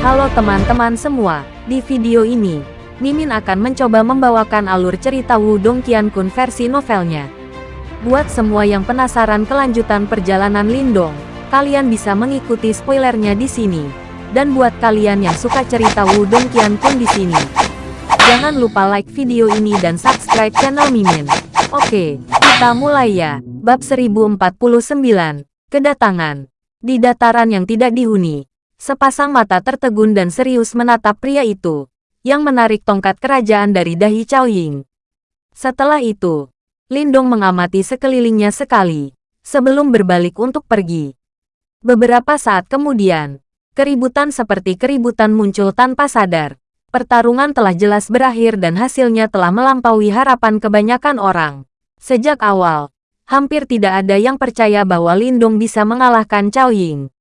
Halo teman-teman semua, di video ini, Mimin akan mencoba membawakan alur cerita Wudong Qiankun versi novelnya. Buat semua yang penasaran kelanjutan perjalanan Lindong, kalian bisa mengikuti spoilernya di sini. Dan buat kalian yang suka cerita Wudong Qiankun di sini, jangan lupa like video ini dan subscribe channel Mimin. Oke, kita mulai ya. Bab 1049, Kedatangan. Di dataran yang tidak dihuni, sepasang mata tertegun dan serius menatap pria itu, yang menarik tongkat kerajaan dari dahi Cao Ying. Setelah itu, Lindong mengamati sekelilingnya sekali, sebelum berbalik untuk pergi. Beberapa saat kemudian, keributan seperti keributan muncul tanpa sadar. Pertarungan telah jelas berakhir dan hasilnya telah melampaui harapan kebanyakan orang. Sejak awal, hampir tidak ada yang percaya bahwa Lindong bisa mengalahkan Cao Ying.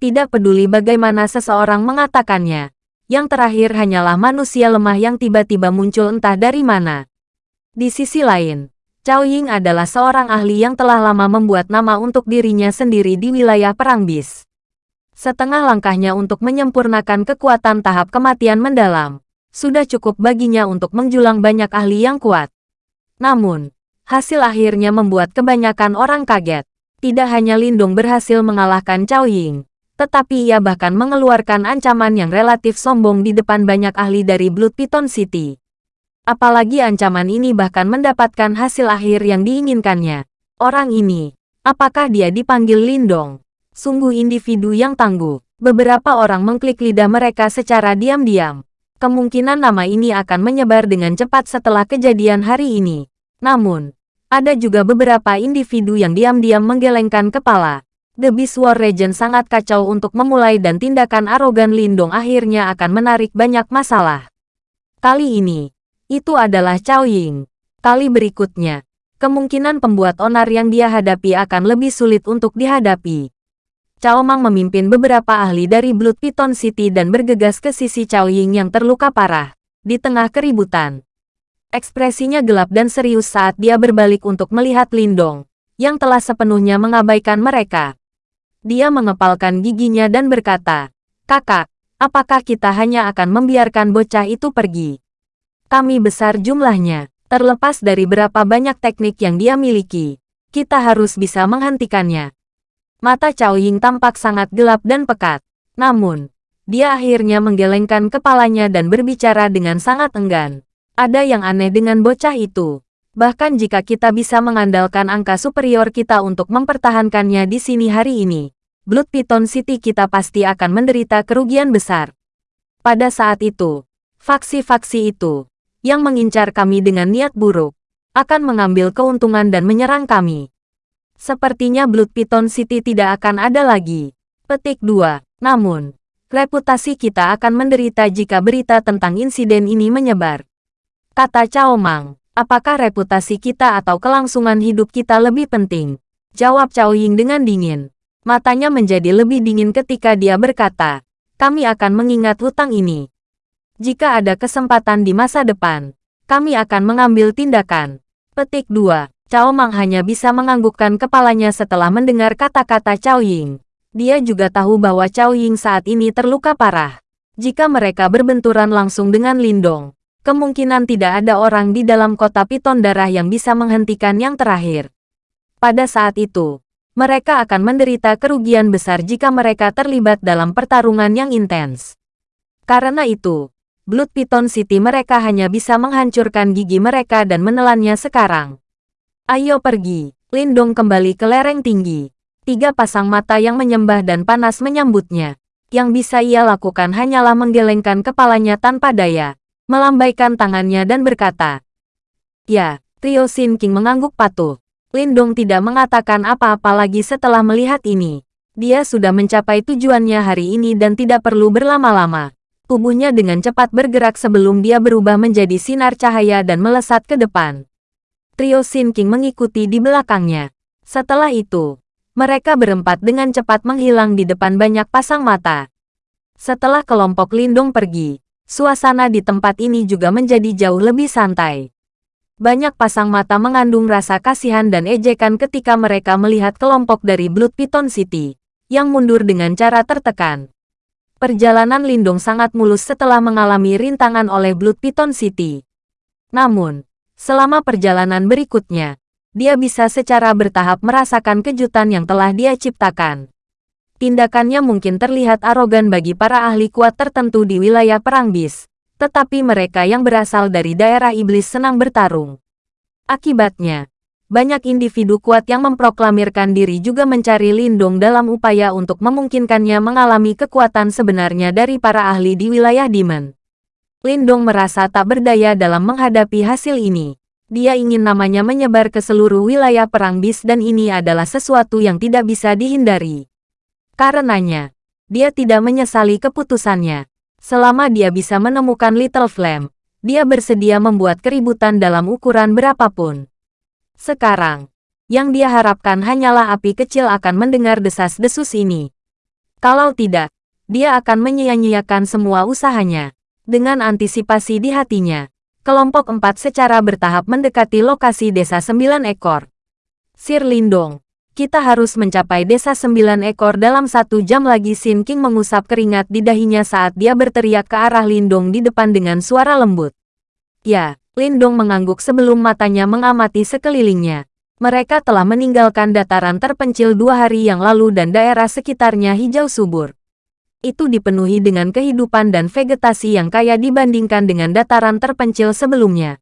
Tidak peduli bagaimana seseorang mengatakannya, yang terakhir hanyalah manusia lemah yang tiba-tiba muncul entah dari mana. Di sisi lain, Cao Ying adalah seorang ahli yang telah lama membuat nama untuk dirinya sendiri di wilayah Perang Bis. Setengah langkahnya untuk menyempurnakan kekuatan tahap kematian mendalam, sudah cukup baginya untuk menjulang banyak ahli yang kuat. Namun, Hasil akhirnya membuat kebanyakan orang kaget. Tidak hanya Lindung berhasil mengalahkan Cao Ying, tetapi ia bahkan mengeluarkan ancaman yang relatif sombong di depan banyak ahli dari Blood Python City. Apalagi ancaman ini bahkan mendapatkan hasil akhir yang diinginkannya. Orang ini, apakah dia dipanggil Lindong? Sungguh individu yang tangguh. Beberapa orang mengklik lidah mereka secara diam-diam. Kemungkinan nama ini akan menyebar dengan cepat setelah kejadian hari ini. Namun, ada juga beberapa individu yang diam-diam menggelengkan kepala. The Beast War Regent sangat kacau untuk memulai dan tindakan arogan Lindong akhirnya akan menarik banyak masalah. Kali ini, itu adalah Cao Ying. Kali berikutnya, kemungkinan pembuat onar yang dia hadapi akan lebih sulit untuk dihadapi. Cao Mang memimpin beberapa ahli dari Blood Python City dan bergegas ke sisi Cao Ying yang terluka parah. Di tengah keributan, Ekspresinya gelap dan serius saat dia berbalik untuk melihat Lindong, yang telah sepenuhnya mengabaikan mereka. Dia mengepalkan giginya dan berkata, Kakak, apakah kita hanya akan membiarkan bocah itu pergi? Kami besar jumlahnya, terlepas dari berapa banyak teknik yang dia miliki. Kita harus bisa menghentikannya. Mata Cao Ying tampak sangat gelap dan pekat. Namun, dia akhirnya menggelengkan kepalanya dan berbicara dengan sangat enggan. Ada yang aneh dengan bocah itu. Bahkan jika kita bisa mengandalkan angka superior kita untuk mempertahankannya di sini hari ini, Blood Python City kita pasti akan menderita kerugian besar. Pada saat itu, faksi-faksi itu, yang mengincar kami dengan niat buruk, akan mengambil keuntungan dan menyerang kami. Sepertinya Blood Python City tidak akan ada lagi. Petik 2. Namun, reputasi kita akan menderita jika berita tentang insiden ini menyebar. Kata Cao Mang, apakah reputasi kita atau kelangsungan hidup kita lebih penting? Jawab Cao Ying dengan dingin. Matanya menjadi lebih dingin ketika dia berkata, kami akan mengingat hutang ini. Jika ada kesempatan di masa depan, kami akan mengambil tindakan. Petik 2. Cao Mang hanya bisa menganggukkan kepalanya setelah mendengar kata-kata Cao Ying. Dia juga tahu bahwa Cao Ying saat ini terluka parah. Jika mereka berbenturan langsung dengan Lindong, kemungkinan tidak ada orang di dalam kota piton darah yang bisa menghentikan yang terakhir. Pada saat itu, mereka akan menderita kerugian besar jika mereka terlibat dalam pertarungan yang intens. Karena itu, Blood Python City mereka hanya bisa menghancurkan gigi mereka dan menelannya sekarang. Ayo pergi, Lindong kembali ke lereng tinggi. Tiga pasang mata yang menyembah dan panas menyambutnya. Yang bisa ia lakukan hanyalah menggelengkan kepalanya tanpa daya melambaikan tangannya dan berkata, Ya, Trio Sin King mengangguk patuh. Lindong tidak mengatakan apa-apa lagi setelah melihat ini. Dia sudah mencapai tujuannya hari ini dan tidak perlu berlama-lama. Tubuhnya dengan cepat bergerak sebelum dia berubah menjadi sinar cahaya dan melesat ke depan. Trio Sin King mengikuti di belakangnya. Setelah itu, mereka berempat dengan cepat menghilang di depan banyak pasang mata. Setelah kelompok Lindong pergi, Suasana di tempat ini juga menjadi jauh lebih santai. Banyak pasang mata mengandung rasa kasihan dan ejekan ketika mereka melihat kelompok dari Blood Python City, yang mundur dengan cara tertekan. Perjalanan Lindong sangat mulus setelah mengalami rintangan oleh Blood Python City. Namun, selama perjalanan berikutnya, dia bisa secara bertahap merasakan kejutan yang telah dia ciptakan. Tindakannya mungkin terlihat arogan bagi para ahli kuat tertentu di wilayah Perang Bis, tetapi mereka yang berasal dari daerah iblis senang bertarung. Akibatnya, banyak individu kuat yang memproklamirkan diri juga mencari lindung dalam upaya untuk memungkinkannya mengalami kekuatan sebenarnya dari para ahli di wilayah Demon. Lindong merasa tak berdaya dalam menghadapi hasil ini. Dia ingin namanya menyebar ke seluruh wilayah perang bis dan ini adalah sesuatu yang tidak bisa dihindari. Karenanya, dia tidak menyesali keputusannya. Selama dia bisa menemukan Little Flame, dia bersedia membuat keributan dalam ukuran berapapun. Sekarang, yang dia harapkan hanyalah api kecil akan mendengar desas-desus ini. Kalau tidak, dia akan menyia-nyiakan semua usahanya. Dengan antisipasi di hatinya, kelompok empat secara bertahap mendekati lokasi desa sembilan ekor. Sir Lindong, kita harus mencapai desa sembilan ekor dalam satu jam lagi Sin King mengusap keringat di dahinya saat dia berteriak ke arah Lindong di depan dengan suara lembut. Ya, Lindong mengangguk sebelum matanya mengamati sekelilingnya. Mereka telah meninggalkan dataran terpencil dua hari yang lalu dan daerah sekitarnya hijau subur. Itu dipenuhi dengan kehidupan dan vegetasi yang kaya dibandingkan dengan dataran terpencil sebelumnya.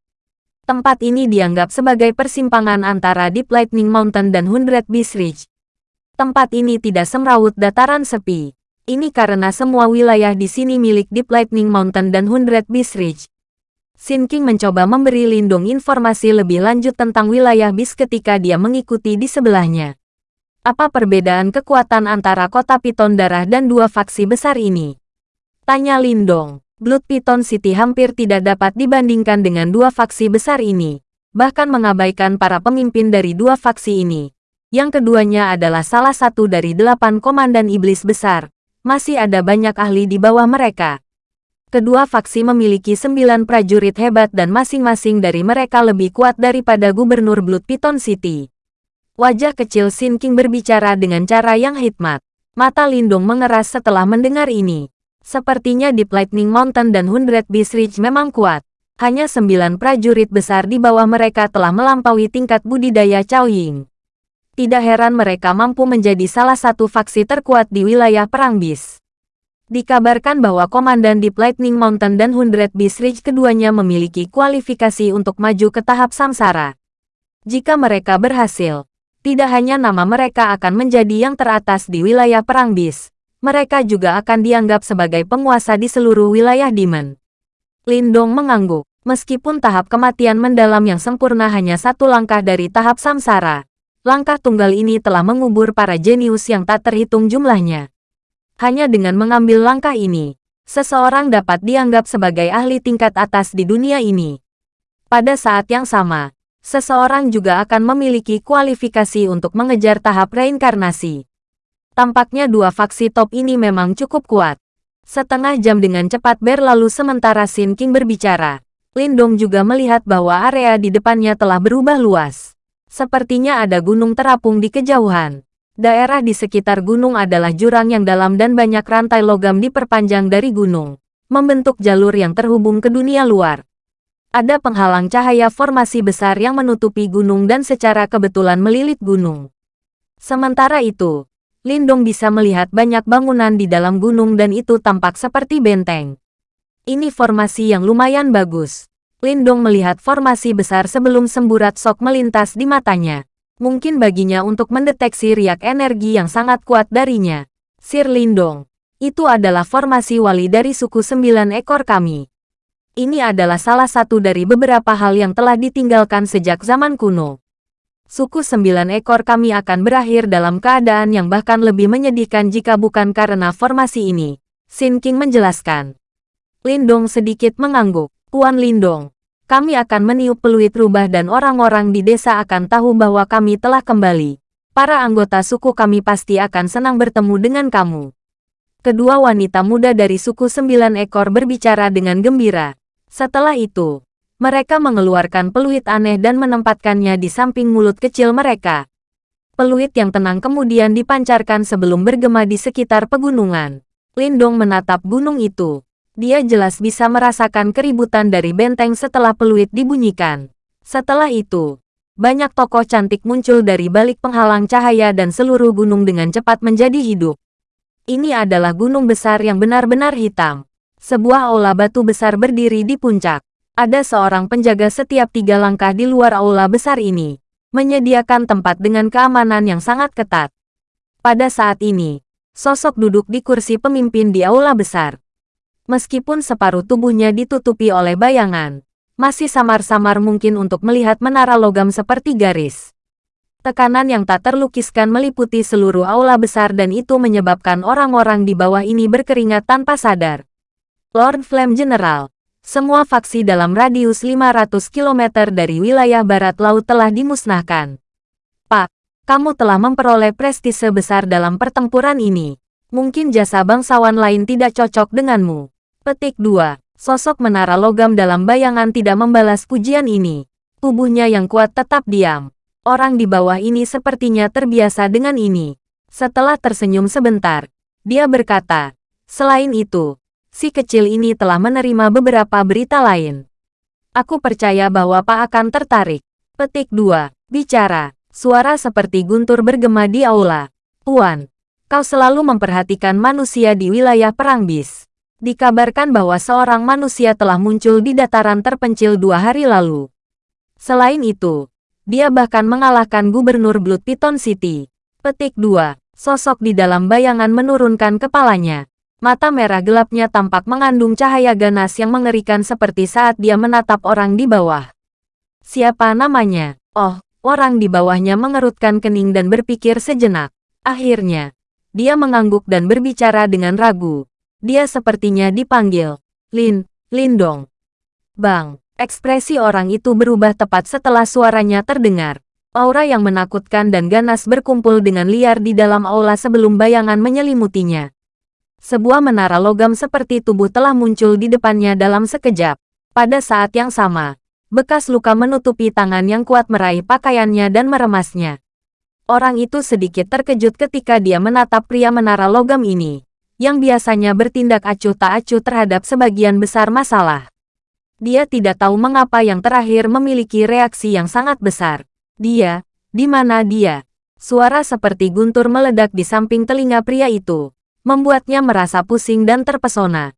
Tempat ini dianggap sebagai persimpangan antara Deep Lightning Mountain dan Hundred Beast Ridge. Tempat ini tidak semrawut dataran sepi. Ini karena semua wilayah di sini milik Deep Lightning Mountain dan Hundred Beast Ridge. Sin King mencoba memberi Lindung informasi lebih lanjut tentang wilayah bis ketika dia mengikuti di sebelahnya. Apa perbedaan kekuatan antara kota Piton Darah dan dua faksi besar ini? Tanya Lindong. Blood Piton City hampir tidak dapat dibandingkan dengan dua faksi besar ini, bahkan mengabaikan para pemimpin dari dua faksi ini. Yang keduanya adalah salah satu dari delapan komandan iblis besar. Masih ada banyak ahli di bawah mereka, Kedua faksi memiliki sembilan prajurit hebat dan masing-masing dari mereka lebih kuat daripada Gubernur Blood Piton City. Wajah kecil Sin King berbicara dengan cara yang hikmat. Mata Lindung mengeras setelah mendengar ini. Sepertinya Deep Lightning Mountain dan Hundred Beast Ridge memang kuat. Hanya sembilan prajurit besar di bawah mereka telah melampaui tingkat budidaya Cao Ying. Tidak heran mereka mampu menjadi salah satu faksi terkuat di wilayah Perang Bis. Dikabarkan bahwa Komandan Deep Lightning Mountain dan Hundred Beast Ridge keduanya memiliki kualifikasi untuk maju ke tahap samsara. Jika mereka berhasil, tidak hanya nama mereka akan menjadi yang teratas di wilayah Perang Bis, mereka juga akan dianggap sebagai penguasa di seluruh wilayah Demon. Lindong mengangguk, meskipun tahap kematian mendalam yang sempurna hanya satu langkah dari tahap samsara. Langkah tunggal ini telah mengubur para jenius yang tak terhitung jumlahnya. Hanya dengan mengambil langkah ini, seseorang dapat dianggap sebagai ahli tingkat atas di dunia ini. Pada saat yang sama, seseorang juga akan memiliki kualifikasi untuk mengejar tahap reinkarnasi. Tampaknya dua faksi top ini memang cukup kuat. Setengah jam dengan cepat berlalu sementara Sin King berbicara. Lindong juga melihat bahwa area di depannya telah berubah luas. Sepertinya ada gunung terapung di kejauhan. Daerah di sekitar gunung adalah jurang yang dalam dan banyak rantai logam diperpanjang dari gunung, membentuk jalur yang terhubung ke dunia luar. Ada penghalang cahaya formasi besar yang menutupi gunung dan secara kebetulan melilit gunung. Sementara itu, Lindong bisa melihat banyak bangunan di dalam gunung dan itu tampak seperti benteng. Ini formasi yang lumayan bagus. Lindong melihat formasi besar sebelum semburat sok melintas di matanya mungkin baginya untuk mendeteksi riak energi yang sangat kuat darinya. Sir Lindong, itu adalah formasi wali dari suku sembilan ekor kami. Ini adalah salah satu dari beberapa hal yang telah ditinggalkan sejak zaman kuno. Suku sembilan ekor kami akan berakhir dalam keadaan yang bahkan lebih menyedihkan jika bukan karena formasi ini. Sin King menjelaskan. Lindong sedikit mengangguk. Tuan Lindong, kami akan meniup peluit rubah dan orang-orang di desa akan tahu bahwa kami telah kembali. Para anggota suku kami pasti akan senang bertemu dengan kamu. Kedua wanita muda dari suku sembilan ekor berbicara dengan gembira. Setelah itu, mereka mengeluarkan peluit aneh dan menempatkannya di samping mulut kecil mereka. Peluit yang tenang kemudian dipancarkan sebelum bergema di sekitar pegunungan. Lindong menatap gunung itu. Dia jelas bisa merasakan keributan dari benteng setelah peluit dibunyikan. Setelah itu, banyak tokoh cantik muncul dari balik penghalang cahaya dan seluruh gunung dengan cepat menjadi hidup. Ini adalah gunung besar yang benar-benar hitam. Sebuah aula batu besar berdiri di puncak. Ada seorang penjaga setiap tiga langkah di luar aula besar ini, menyediakan tempat dengan keamanan yang sangat ketat. Pada saat ini, sosok duduk di kursi pemimpin di aula besar. Meskipun separuh tubuhnya ditutupi oleh bayangan, masih samar-samar mungkin untuk melihat menara logam seperti garis. Tekanan yang tak terlukiskan meliputi seluruh aula besar dan itu menyebabkan orang-orang di bawah ini berkeringat tanpa sadar. Lord Flame General, semua faksi dalam radius 500 km dari wilayah barat laut telah dimusnahkan. Pak, kamu telah memperoleh prestise besar dalam pertempuran ini. Mungkin jasa bangsawan lain tidak cocok denganmu. Petik 2. Sosok menara logam dalam bayangan tidak membalas pujian ini. Tubuhnya yang kuat tetap diam. Orang di bawah ini sepertinya terbiasa dengan ini. Setelah tersenyum sebentar, dia berkata, Selain itu, si kecil ini telah menerima beberapa berita lain. Aku percaya bahwa Pak akan tertarik. Petik 2. Bicara. Suara seperti guntur bergema di aula. Puan, kau selalu memperhatikan manusia di wilayah perang bis. Dikabarkan bahwa seorang manusia telah muncul di dataran terpencil dua hari lalu. Selain itu, dia bahkan mengalahkan Gubernur Blood Piton City. Petik 2. Sosok di dalam bayangan menurunkan kepalanya. Mata merah gelapnya tampak mengandung cahaya ganas yang mengerikan seperti saat dia menatap orang di bawah. Siapa namanya? Oh, orang di bawahnya mengerutkan kening dan berpikir sejenak. Akhirnya, dia mengangguk dan berbicara dengan ragu. Dia sepertinya dipanggil. Lin, Lindong. Bang, ekspresi orang itu berubah tepat setelah suaranya terdengar. Aura yang menakutkan dan ganas berkumpul dengan liar di dalam aula sebelum bayangan menyelimutinya. Sebuah menara logam seperti tubuh telah muncul di depannya dalam sekejap. Pada saat yang sama, bekas luka menutupi tangan yang kuat meraih pakaiannya dan meremasnya. Orang itu sedikit terkejut ketika dia menatap pria menara logam ini yang biasanya bertindak acuh tak acuh terhadap sebagian besar masalah. Dia tidak tahu mengapa yang terakhir memiliki reaksi yang sangat besar. Dia, di mana dia? Suara seperti guntur meledak di samping telinga pria itu, membuatnya merasa pusing dan terpesona.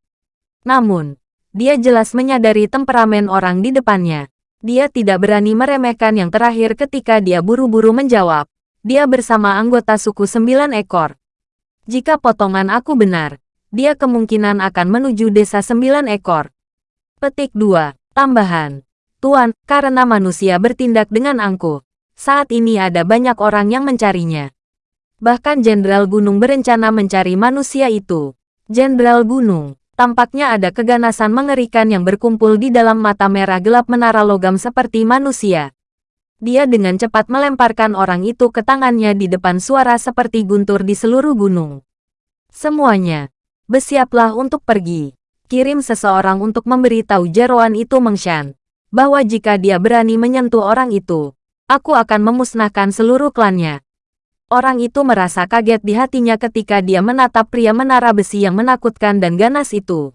Namun, dia jelas menyadari temperamen orang di depannya. Dia tidak berani meremehkan yang terakhir ketika dia buru-buru menjawab. Dia bersama anggota suku sembilan ekor. Jika potongan aku benar, dia kemungkinan akan menuju desa sembilan ekor. Petik 2. Tambahan. Tuan, karena manusia bertindak dengan angkuh, saat ini ada banyak orang yang mencarinya. Bahkan Jenderal Gunung berencana mencari manusia itu. Jenderal Gunung, tampaknya ada keganasan mengerikan yang berkumpul di dalam mata merah gelap menara logam seperti manusia. Dia dengan cepat melemparkan orang itu ke tangannya di depan suara seperti guntur di seluruh gunung. Semuanya, bersiaplah untuk pergi. Kirim seseorang untuk memberitahu jeroan itu Mengshan, bahwa jika dia berani menyentuh orang itu, aku akan memusnahkan seluruh klannya. Orang itu merasa kaget di hatinya ketika dia menatap pria menara besi yang menakutkan dan ganas itu.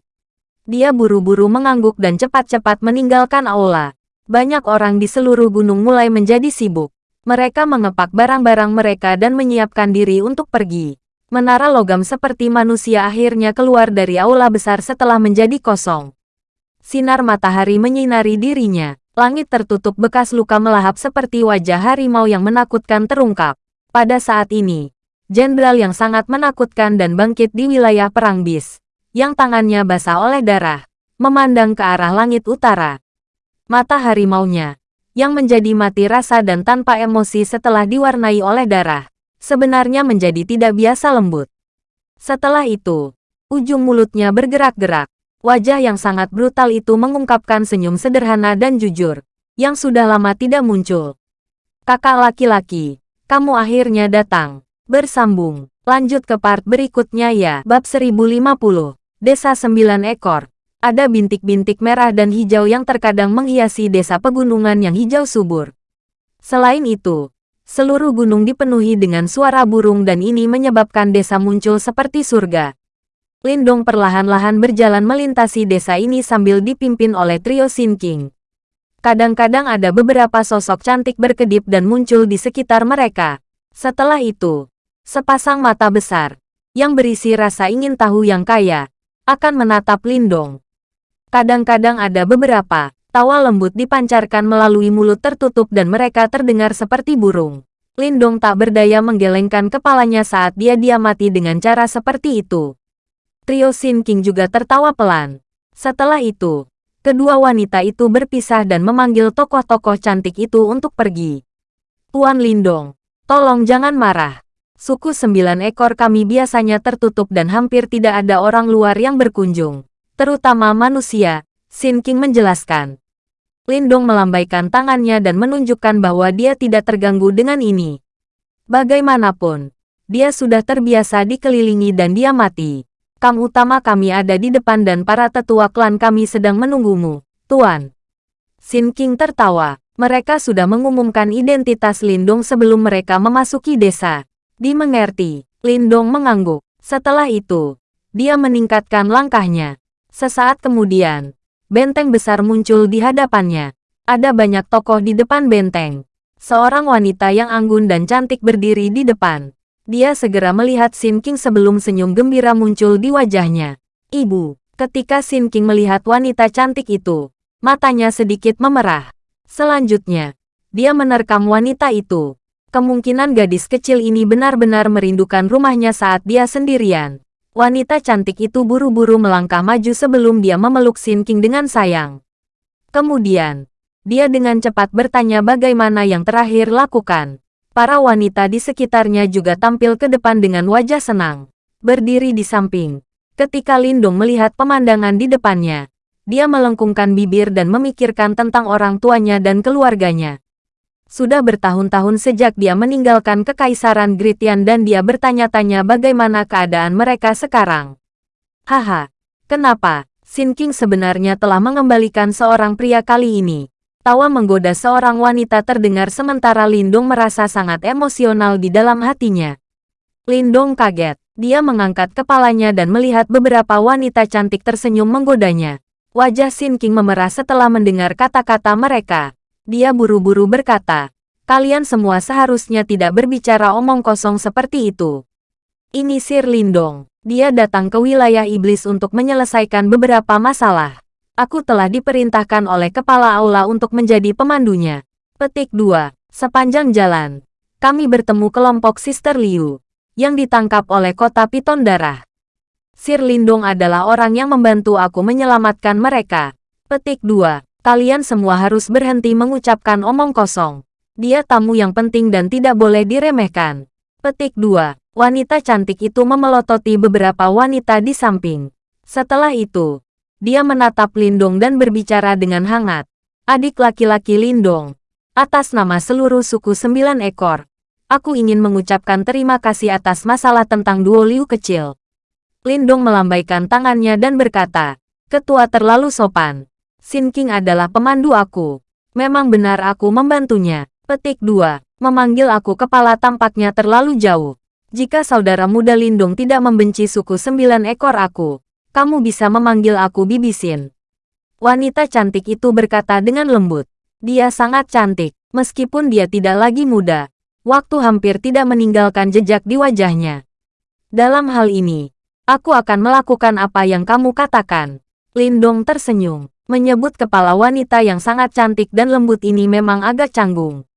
Dia buru-buru mengangguk dan cepat-cepat meninggalkan aula. Banyak orang di seluruh gunung mulai menjadi sibuk. Mereka mengepak barang-barang mereka dan menyiapkan diri untuk pergi. Menara logam seperti manusia akhirnya keluar dari aula besar setelah menjadi kosong. Sinar matahari menyinari dirinya. Langit tertutup bekas luka melahap seperti wajah harimau yang menakutkan terungkap. Pada saat ini, jenderal yang sangat menakutkan dan bangkit di wilayah perang bis, yang tangannya basah oleh darah, memandang ke arah langit utara. Mata harimaunya, yang menjadi mati rasa dan tanpa emosi setelah diwarnai oleh darah, sebenarnya menjadi tidak biasa lembut. Setelah itu, ujung mulutnya bergerak-gerak. Wajah yang sangat brutal itu mengungkapkan senyum sederhana dan jujur, yang sudah lama tidak muncul. Kakak laki-laki, kamu akhirnya datang. Bersambung, lanjut ke part berikutnya ya. Bab 1050, Desa Sembilan Ekor. Ada bintik-bintik merah dan hijau yang terkadang menghiasi desa pegunungan yang hijau subur. Selain itu, seluruh gunung dipenuhi dengan suara burung dan ini menyebabkan desa muncul seperti surga. Lindong perlahan-lahan berjalan melintasi desa ini sambil dipimpin oleh trio Sin King. Kadang-kadang ada beberapa sosok cantik berkedip dan muncul di sekitar mereka. Setelah itu, sepasang mata besar, yang berisi rasa ingin tahu yang kaya, akan menatap Lindong. Kadang-kadang ada beberapa, tawa lembut dipancarkan melalui mulut tertutup dan mereka terdengar seperti burung. Lindong tak berdaya menggelengkan kepalanya saat dia diamati dengan cara seperti itu. Trio Sin King juga tertawa pelan. Setelah itu, kedua wanita itu berpisah dan memanggil tokoh-tokoh cantik itu untuk pergi. Tuan Lindong, tolong jangan marah. Suku sembilan ekor kami biasanya tertutup dan hampir tidak ada orang luar yang berkunjung. Terutama manusia, Sin King menjelaskan. Lindong melambaikan tangannya dan menunjukkan bahwa dia tidak terganggu dengan ini. Bagaimanapun, dia sudah terbiasa dikelilingi dan dia mati. Kam utama kami ada di depan dan para tetua klan kami sedang menunggumu, Tuan. Sin King tertawa. Mereka sudah mengumumkan identitas Lindong sebelum mereka memasuki desa. Dimengerti, Lindong mengangguk. Setelah itu, dia meningkatkan langkahnya. Sesaat kemudian, benteng besar muncul di hadapannya. Ada banyak tokoh di depan benteng. Seorang wanita yang anggun dan cantik berdiri di depan. Dia segera melihat Sin King sebelum senyum gembira muncul di wajahnya. Ibu, ketika Sin King melihat wanita cantik itu, matanya sedikit memerah. Selanjutnya, dia menerkam wanita itu. Kemungkinan gadis kecil ini benar-benar merindukan rumahnya saat dia sendirian. Wanita cantik itu buru-buru melangkah maju sebelum dia memeluk Sin King dengan sayang. Kemudian, dia dengan cepat bertanya bagaimana yang terakhir lakukan. Para wanita di sekitarnya juga tampil ke depan dengan wajah senang. Berdiri di samping. Ketika Lindung melihat pemandangan di depannya, dia melengkungkan bibir dan memikirkan tentang orang tuanya dan keluarganya. Sudah bertahun-tahun sejak dia meninggalkan kekaisaran Gritian dan dia bertanya-tanya bagaimana keadaan mereka sekarang. Haha, kenapa? Sin King sebenarnya telah mengembalikan seorang pria kali ini. Tawa menggoda seorang wanita terdengar sementara Lindung merasa sangat emosional di dalam hatinya. Lindong kaget. Dia mengangkat kepalanya dan melihat beberapa wanita cantik tersenyum menggodanya. Wajah Sin King memerah setelah mendengar kata-kata mereka. Dia buru-buru berkata, kalian semua seharusnya tidak berbicara omong kosong seperti itu. Ini Sir Lindong. Dia datang ke wilayah iblis untuk menyelesaikan beberapa masalah. Aku telah diperintahkan oleh kepala aula untuk menjadi pemandunya. Petik 2. Sepanjang jalan, kami bertemu kelompok Sister Liu, yang ditangkap oleh kota Piton Darah. Sir Lindong adalah orang yang membantu aku menyelamatkan mereka. Petik 2. Kalian semua harus berhenti mengucapkan omong kosong. Dia tamu yang penting dan tidak boleh diremehkan. Petik 2. Wanita cantik itu memelototi beberapa wanita di samping. Setelah itu, dia menatap Lindong dan berbicara dengan hangat. Adik laki-laki Lindong. Atas nama seluruh suku sembilan ekor. Aku ingin mengucapkan terima kasih atas masalah tentang duo Liu kecil. Lindong melambaikan tangannya dan berkata, Ketua terlalu sopan. Sin King adalah pemandu aku. Memang benar aku membantunya. Petik 2. Memanggil aku kepala tampaknya terlalu jauh. Jika saudara muda Lindung tidak membenci suku sembilan ekor aku, kamu bisa memanggil aku Bibisin. Wanita cantik itu berkata dengan lembut. Dia sangat cantik, meskipun dia tidak lagi muda. Waktu hampir tidak meninggalkan jejak di wajahnya. Dalam hal ini, aku akan melakukan apa yang kamu katakan. Lindong tersenyum, menyebut kepala wanita yang sangat cantik dan lembut ini memang agak canggung.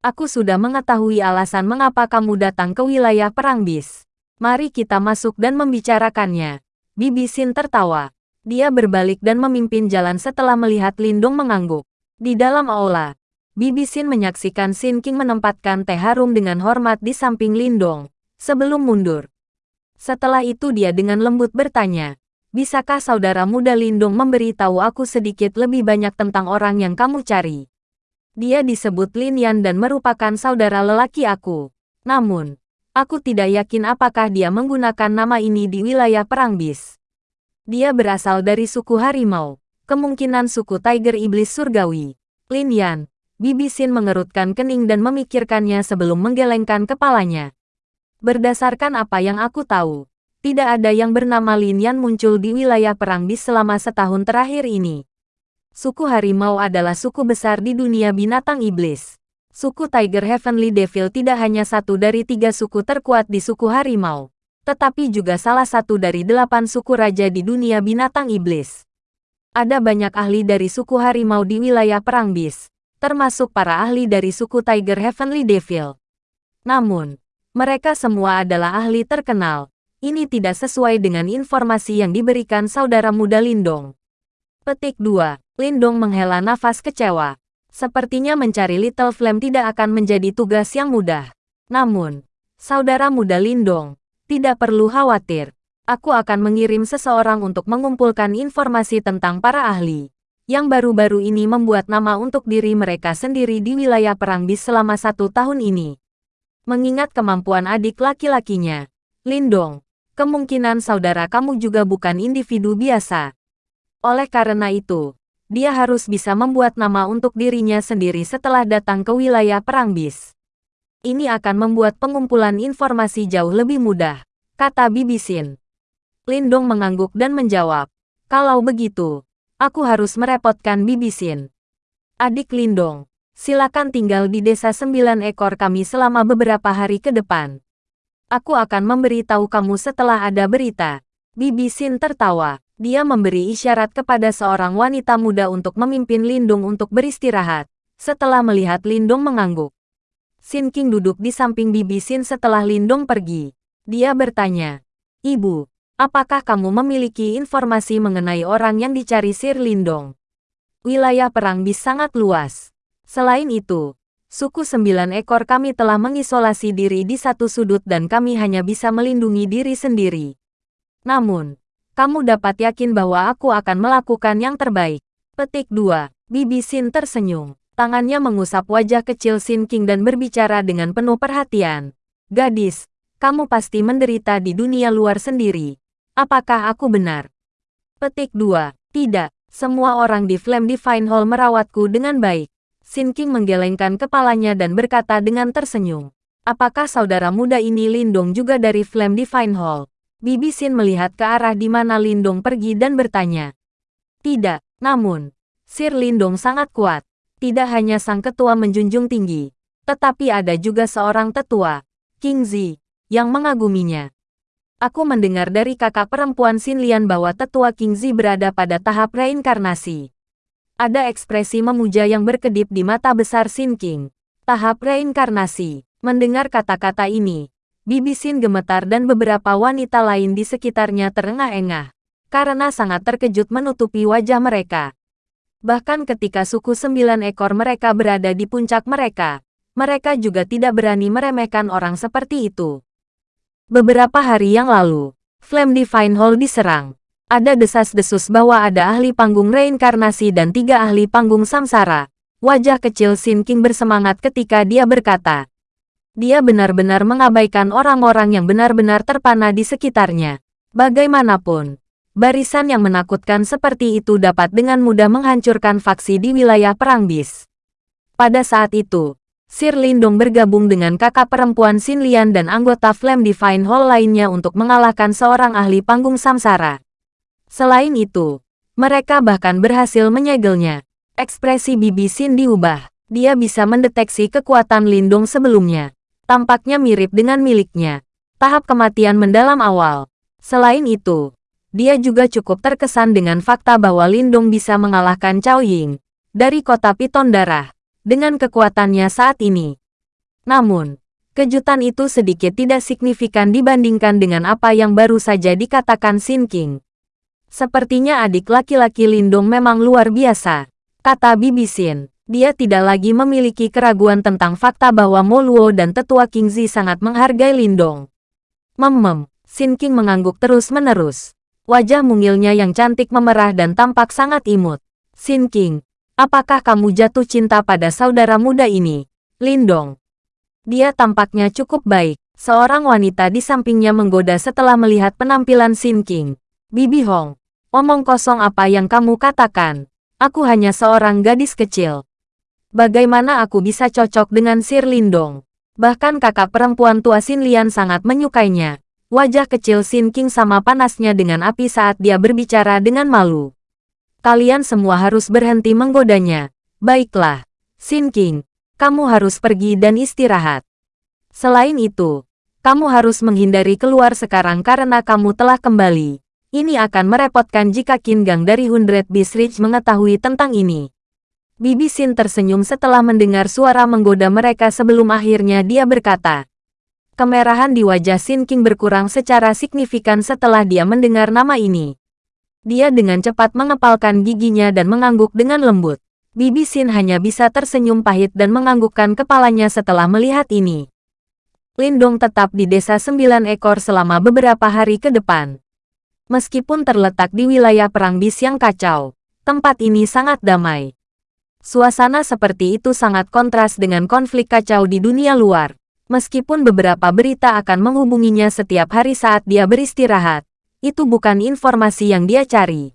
Aku sudah mengetahui alasan mengapa kamu datang ke wilayah Perang Bis. Mari kita masuk dan membicarakannya. Bibi Sin tertawa. Dia berbalik dan memimpin jalan setelah melihat Lindung mengangguk. Di dalam aula, Bibi Sin menyaksikan Sin King menempatkan teh harum dengan hormat di samping Lindong, sebelum mundur. Setelah itu dia dengan lembut bertanya, Bisakah saudara muda Lindung memberitahu aku sedikit lebih banyak tentang orang yang kamu cari? Dia disebut Lin Yan dan merupakan saudara lelaki aku. Namun, Aku tidak yakin apakah dia menggunakan nama ini di wilayah Perang Bis. Dia berasal dari suku harimau, kemungkinan suku Tiger Iblis Surgawi. Lin Yan, Bibi Sin mengerutkan kening dan memikirkannya sebelum menggelengkan kepalanya. Berdasarkan apa yang aku tahu, tidak ada yang bernama Lin Yan muncul di wilayah Perang Bis selama setahun terakhir ini. Suku harimau adalah suku besar di dunia binatang iblis. Suku Tiger Heavenly Devil tidak hanya satu dari tiga suku terkuat di suku harimau, tetapi juga salah satu dari delapan suku raja di dunia binatang iblis. Ada banyak ahli dari suku harimau di wilayah Perang Bis, termasuk para ahli dari suku Tiger Heavenly Devil. Namun, mereka semua adalah ahli terkenal. Ini tidak sesuai dengan informasi yang diberikan saudara muda Lindong. Petik 2. Lindong menghela nafas kecewa. Sepertinya mencari Little Flame tidak akan menjadi tugas yang mudah. Namun, saudara muda Lindong, tidak perlu khawatir. Aku akan mengirim seseorang untuk mengumpulkan informasi tentang para ahli yang baru-baru ini membuat nama untuk diri mereka sendiri di wilayah Perang Bis selama satu tahun ini. Mengingat kemampuan adik laki-lakinya, Lindong, kemungkinan saudara kamu juga bukan individu biasa. Oleh karena itu, dia harus bisa membuat nama untuk dirinya sendiri setelah datang ke wilayah Perang Bis. Ini akan membuat pengumpulan informasi jauh lebih mudah, kata Bibi Sin. Lindong mengangguk dan menjawab, kalau begitu, aku harus merepotkan Bibi Sin. Adik Lindong, silakan tinggal di desa sembilan ekor kami selama beberapa hari ke depan. Aku akan memberitahu kamu setelah ada berita. Bibi Sin tertawa. Dia memberi isyarat kepada seorang wanita muda untuk memimpin Lindung untuk beristirahat. Setelah melihat Lindung mengangguk. Sin King duduk di samping Bibi Sin setelah Lindung pergi. Dia bertanya, Ibu, apakah kamu memiliki informasi mengenai orang yang dicari Sir Lindong? Wilayah perang bis sangat luas. Selain itu, suku sembilan ekor kami telah mengisolasi diri di satu sudut dan kami hanya bisa melindungi diri sendiri. Namun, kamu dapat yakin bahwa aku akan melakukan yang terbaik. Petik 2. Bibi Sin tersenyum. Tangannya mengusap wajah kecil Sin King dan berbicara dengan penuh perhatian. Gadis, kamu pasti menderita di dunia luar sendiri. Apakah aku benar? Petik 2. Tidak, semua orang di Flame Divine Hall merawatku dengan baik. Sin King menggelengkan kepalanya dan berkata dengan tersenyum. Apakah saudara muda ini Lindong juga dari Flame Divine Hall? Bibi Sin melihat ke arah di mana Lindong pergi dan bertanya. Tidak, namun, Sir Lindong sangat kuat. Tidak hanya sang ketua menjunjung tinggi, tetapi ada juga seorang tetua, King Zi, yang mengaguminya. Aku mendengar dari kakak perempuan Sin Lian bahwa tetua King Zi berada pada tahap reinkarnasi. Ada ekspresi memuja yang berkedip di mata besar Sin King. Tahap reinkarnasi. Mendengar kata-kata ini, Bibi Sin gemetar dan beberapa wanita lain di sekitarnya terengah-engah, karena sangat terkejut menutupi wajah mereka. Bahkan ketika suku sembilan ekor mereka berada di puncak mereka, mereka juga tidak berani meremehkan orang seperti itu. Beberapa hari yang lalu, Flame Divine Hall diserang. Ada desas-desus bahwa ada ahli panggung reinkarnasi dan tiga ahli panggung samsara. Wajah kecil Sin King bersemangat ketika dia berkata, dia benar-benar mengabaikan orang-orang yang benar-benar terpana di sekitarnya. Bagaimanapun, barisan yang menakutkan seperti itu dapat dengan mudah menghancurkan faksi di wilayah Perang Bis. Pada saat itu, Sir Lindong bergabung dengan kakak perempuan Xin Lian dan anggota Flame Divine Hall lainnya untuk mengalahkan seorang ahli panggung samsara. Selain itu, mereka bahkan berhasil menyegelnya. Ekspresi Bibi Xin diubah. Dia bisa mendeteksi kekuatan Lindong sebelumnya tampaknya mirip dengan miliknya. Tahap kematian mendalam awal. Selain itu, dia juga cukup terkesan dengan fakta bahwa Lindung bisa mengalahkan Cao Ying dari kota Piton Darah dengan kekuatannya saat ini. Namun, kejutan itu sedikit tidak signifikan dibandingkan dengan apa yang baru saja dikatakan Sin King. Sepertinya adik laki-laki Lindung memang luar biasa, kata Bibi Sin. Dia tidak lagi memiliki keraguan tentang fakta bahwa Moluo dan tetua King Zi sangat menghargai Lindong. Memem, Sin King mengangguk terus-menerus. Wajah mungilnya yang cantik memerah dan tampak sangat imut. Sin King, apakah kamu jatuh cinta pada saudara muda ini? Lindong. Dia tampaknya cukup baik. Seorang wanita di sampingnya menggoda setelah melihat penampilan Sin King. Bibi Hong, omong kosong apa yang kamu katakan? Aku hanya seorang gadis kecil. Bagaimana aku bisa cocok dengan Sir Lindong? Bahkan kakak perempuan tua Sin Lian sangat menyukainya. Wajah kecil Sin King sama panasnya dengan api saat dia berbicara dengan malu. Kalian semua harus berhenti menggodanya. Baiklah, Sin King, kamu harus pergi dan istirahat. Selain itu, kamu harus menghindari keluar sekarang karena kamu telah kembali. Ini akan merepotkan jika Qin Gang dari Hundred Beast Ridge mengetahui tentang ini. Bibi Sin tersenyum setelah mendengar suara menggoda mereka sebelum akhirnya dia berkata, Kemerahan di wajah Sin King berkurang secara signifikan setelah dia mendengar nama ini. Dia dengan cepat mengepalkan giginya dan mengangguk dengan lembut. Bibi Sin hanya bisa tersenyum pahit dan menganggukkan kepalanya setelah melihat ini. Lindong tetap di desa sembilan ekor selama beberapa hari ke depan. Meskipun terletak di wilayah perang bis yang kacau, tempat ini sangat damai. Suasana seperti itu sangat kontras dengan konflik kacau di dunia luar. Meskipun beberapa berita akan menghubunginya setiap hari saat dia beristirahat, itu bukan informasi yang dia cari.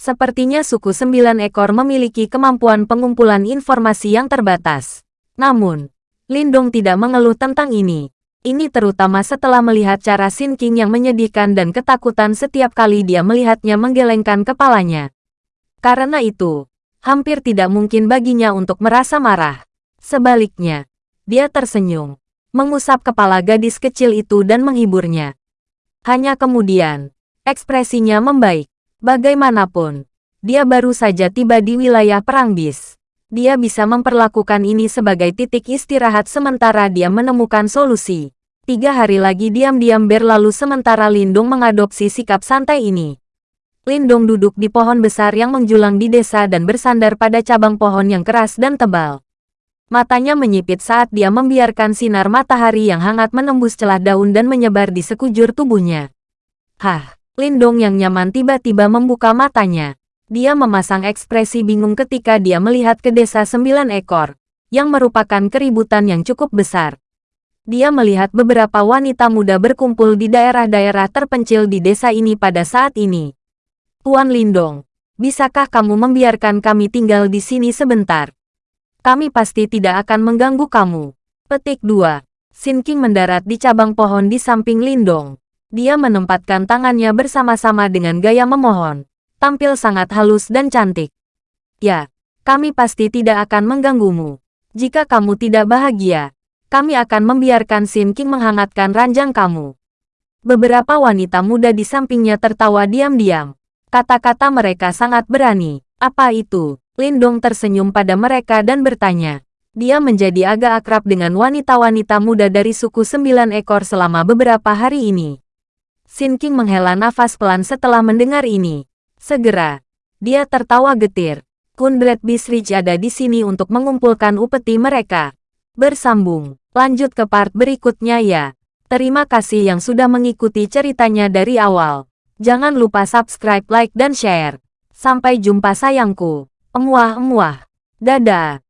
Sepertinya suku sembilan ekor memiliki kemampuan pengumpulan informasi yang terbatas. Namun, Lindong tidak mengeluh tentang ini. Ini terutama setelah melihat cara Sin King yang menyedihkan dan ketakutan setiap kali dia melihatnya menggelengkan kepalanya. Karena itu, hampir tidak mungkin baginya untuk merasa marah. Sebaliknya, dia tersenyum mengusap kepala gadis kecil itu dan menghiburnya. Hanya kemudian, ekspresinya membaik. Bagaimanapun, dia baru saja tiba di wilayah perang bis. Dia bisa memperlakukan ini sebagai titik istirahat sementara dia menemukan solusi. Tiga hari lagi diam-diam berlalu sementara Lindung mengadopsi sikap santai ini. Lindung duduk di pohon besar yang menjulang di desa dan bersandar pada cabang pohon yang keras dan tebal. Matanya menyipit saat dia membiarkan sinar matahari yang hangat menembus celah daun dan menyebar di sekujur tubuhnya. Hah, Lindong yang nyaman tiba-tiba membuka matanya. Dia memasang ekspresi bingung ketika dia melihat ke desa sembilan ekor, yang merupakan keributan yang cukup besar. Dia melihat beberapa wanita muda berkumpul di daerah-daerah terpencil di desa ini pada saat ini. Tuan Lindong, bisakah kamu membiarkan kami tinggal di sini sebentar? Kami pasti tidak akan mengganggu kamu. Petik 2. Sin King mendarat di cabang pohon di samping Lindong. Dia menempatkan tangannya bersama-sama dengan gaya memohon. Tampil sangat halus dan cantik. Ya, kami pasti tidak akan mengganggumu. Jika kamu tidak bahagia, kami akan membiarkan Sin King menghangatkan ranjang kamu. Beberapa wanita muda di sampingnya tertawa diam-diam. Kata-kata mereka sangat berani. Apa itu? Lindong tersenyum pada mereka dan bertanya. Dia menjadi agak akrab dengan wanita-wanita muda dari suku sembilan ekor selama beberapa hari ini. Sin King menghela nafas pelan setelah mendengar ini. Segera, dia tertawa getir. Kundred Bisrich ada di sini untuk mengumpulkan upeti mereka. Bersambung, lanjut ke part berikutnya ya. Terima kasih yang sudah mengikuti ceritanya dari awal. Jangan lupa subscribe, like, dan share. Sampai jumpa sayangku. Emuah-emuah. Dadah.